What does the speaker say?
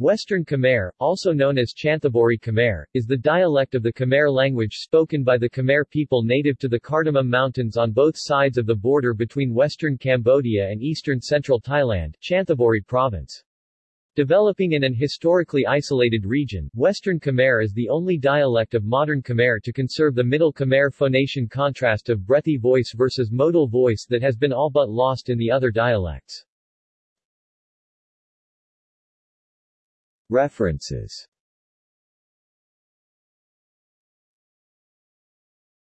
Western Khmer, also known as Chanthaburi Khmer, is the dialect of the Khmer language spoken by the Khmer people native to the Cardamom Mountains on both sides of the border between western Cambodia and eastern central Thailand, Chanthaburi province. Developing in an historically isolated region, Western Khmer is the only dialect of modern Khmer to conserve the Middle Khmer phonation contrast of breathy voice versus modal voice that has been all but lost in the other dialects. References